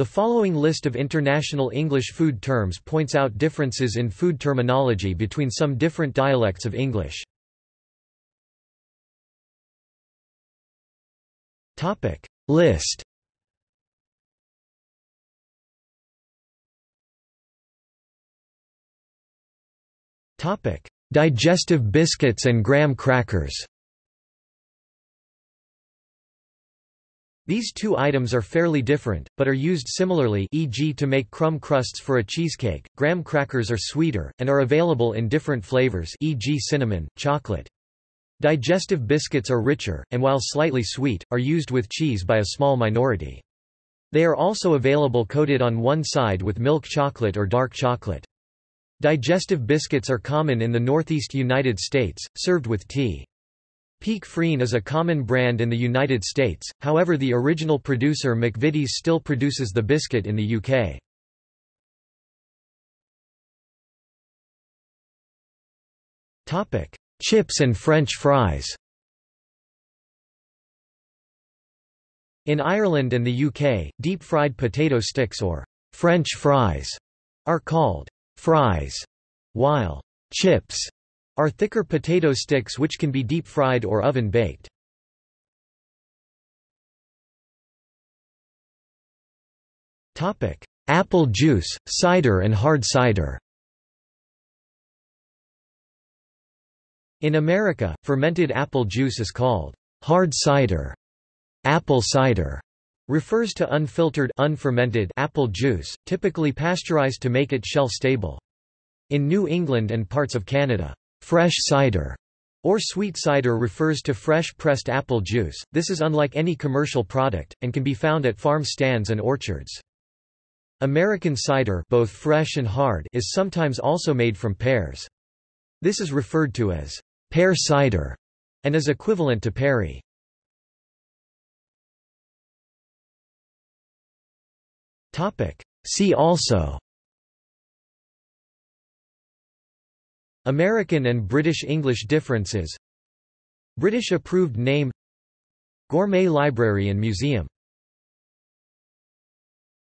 The following list of international English food terms points out differences in food terminology between some different dialects of English. Topic. List. Topic: Digestive biscuits and graham crackers These two items are fairly different, but are used similarly e.g. to make crumb crusts for a cheesecake. Graham crackers are sweeter, and are available in different flavors e.g. cinnamon, chocolate. Digestive biscuits are richer, and while slightly sweet, are used with cheese by a small minority. They are also available coated on one side with milk chocolate or dark chocolate. Digestive biscuits are common in the northeast United States, served with tea. Peek Frean is a common brand in the United States, however the original producer McVitie's still produces the biscuit in the UK. Chips and French fries In Ireland and the UK, deep-fried potato sticks or French fries are called fries, while chips are thicker potato sticks which can be deep-fried or oven-baked. Apple juice, cider and hard cider In America, fermented apple juice is called hard cider. Apple cider refers to unfiltered unfermented apple juice, typically pasteurized to make it shelf-stable. In New England and parts of Canada, Fresh cider or sweet cider refers to fresh pressed apple juice. This is unlike any commercial product, and can be found at farm stands and orchards. American cider both fresh and hard is sometimes also made from pears. This is referred to as pear cider and is equivalent to perry. See also American and British English differences. British approved name. Gourmet Library and Museum